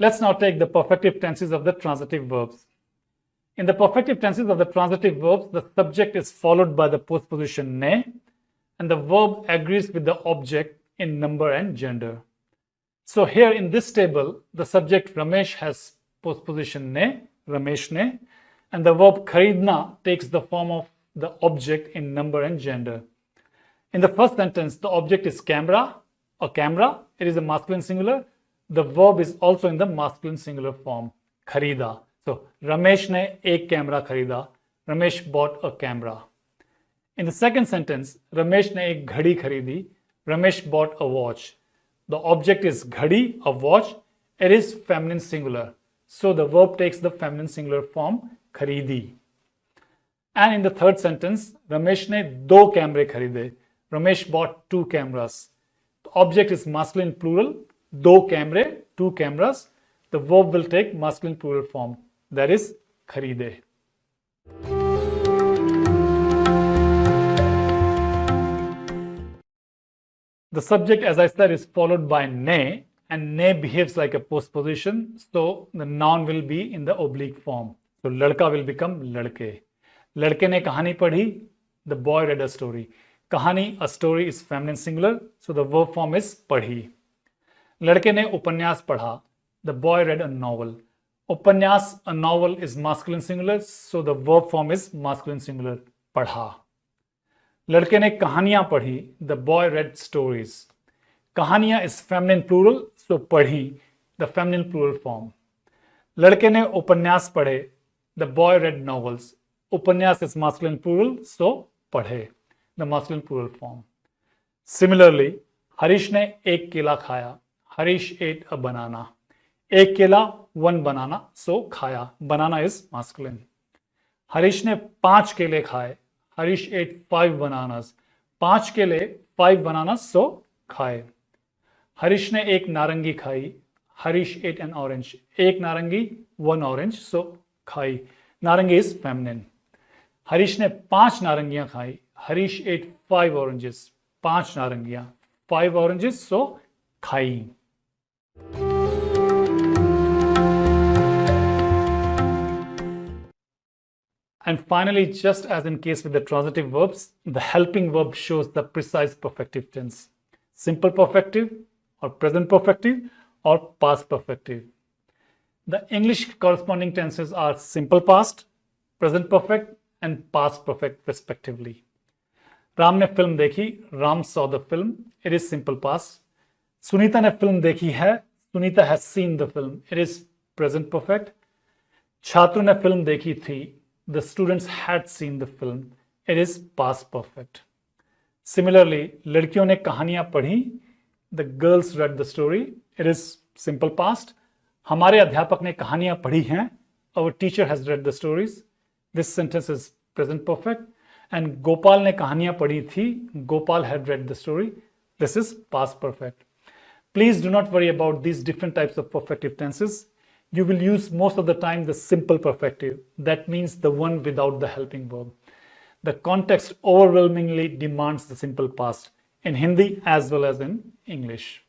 Let's now take the perfective tenses of the transitive verbs. In the perfective tenses of the transitive verbs, the subject is followed by the postposition ne, and the verb agrees with the object in number and gender. So here in this table, the subject Ramesh has postposition ne, Ramesh ne, and the verb kharidna takes the form of the object in number and gender. In the first sentence, the object is camera or camera. It is a masculine singular. The verb is also in the masculine singular form, kharida. So, Ramesh ne ek camera kharida. Ramesh bought a camera. In the second sentence, Ramesh ne ek ghadi kharidi. Ramesh bought a watch. The object is ghadi, a watch. It is feminine singular. So the verb takes the feminine singular form kharidi. And in the third sentence, Ramesh ne do camera kharide. Ramesh bought two cameras. The object is masculine plural, do camera, two cameras. The verb will take masculine plural form, that is kharide. The subject, as I said, is followed by ne, and ne behaves like a postposition, so the noun will be in the oblique form. So ladka will become ladke. Ladke ne kahani padhi, the boy read a story. Kahani, a story is feminine singular, so the verb form is padhi. Ladke ne upanyas padha, the boy read a novel. Upanyas, a novel is masculine singular, so the verb form is masculine singular, padha. लड़के ने कहानियाँ पढ़ी the boy read stories कहानियाँ is feminine plural so पढ़ी the feminine plural form लड़के ने उपन्यास पढ़े द बॉय रेड नॉवल्स उपन्यास इज़ मास्कुलिन प्लूरल सो पढ़े the masculine plural form similarly Harish ने एक केला खाया हरीश एट अ बनाना एक केला वन बनाना सो खाया बनाना इज़ मास्कुलिन हरीश ने पाँच केले खाए हरीश एट फाइव बनानास पाँच केले फाइव बनाना सो खाए हरीश ने एक नारंगी खाई हरीश एट एन ऑरेंज एक नारंगी वन ऑरेंज सो खाई नारंगी इज़ फेमिनिन हरीश ने पाँच नारंगियाँ खाई हरीश एट फाइव ऑरेंजेस पाँच नारंगियाँ फाइव ऑरेंजेस सो खाई And finally, just as in case with the transitive verbs, the helping verb shows the precise perfective tense. Simple perfective or present perfective or past perfective. The English corresponding tenses are simple past, present perfect and past perfect respectively. Ne film dekhi, Ram saw the film, it is simple past. Sunita ne film dekhi hai, Sunita has seen the film it is present perfect छात्रों ने फ़िल्म देखी थी. The students had seen the film it is past perfect similarly लड़कियों ने कहानियाँ पढ़ी. The girls read the story it is simple past हमारे अध्यापक ने कहानियाँ पढ़ी हैं. Our teacher has read the stories this sentence is present perfect and Gopal ने कहानियाँ पढ़ी थी. Gopal had read the story this is past perfect Please do not worry about these different types of perfective tenses you will use most of the time the simple perfective. That means the one without the helping verb. The context overwhelmingly demands the simple past in Hindi as well as in English.